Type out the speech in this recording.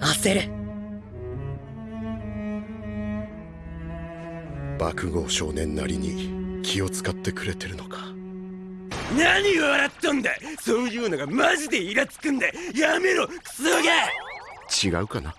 焦る。爆豪少年なりに気を使ってくれてるのか。何笑っとんだ。そういうのがマジでイラつくんだ。やめろクソが。違うかな？